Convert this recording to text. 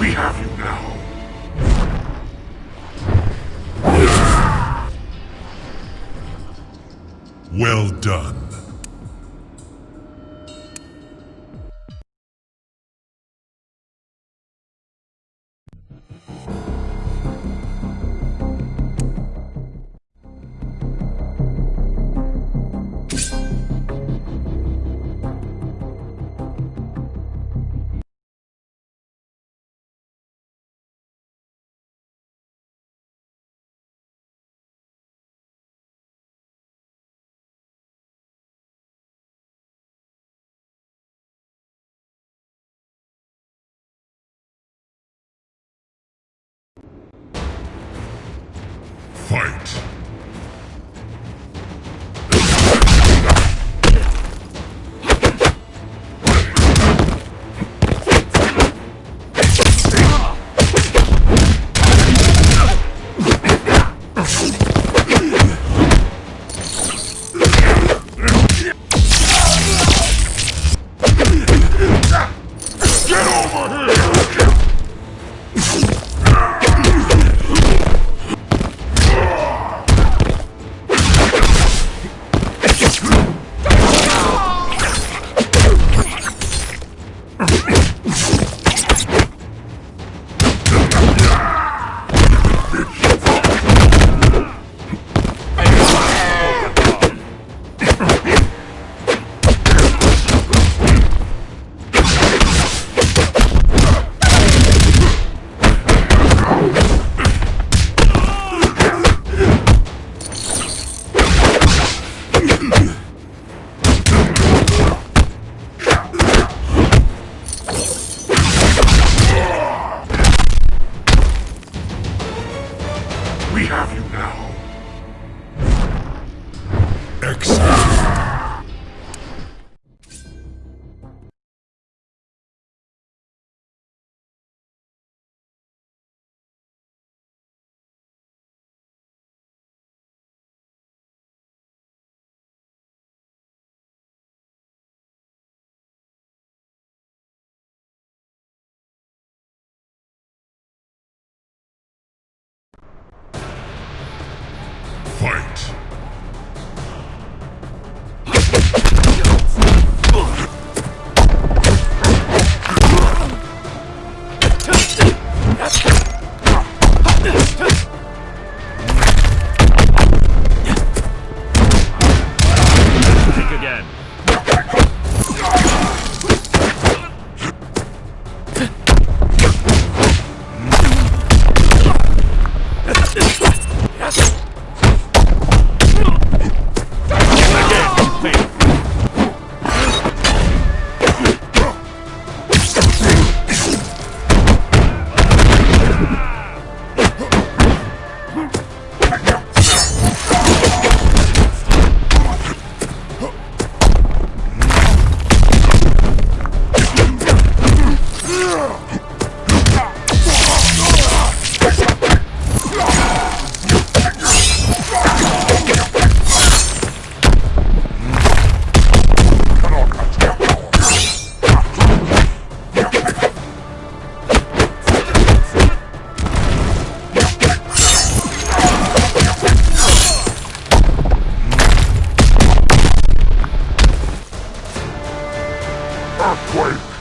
We have you now. Well done. Fight! We have you now. Ugh! Quake!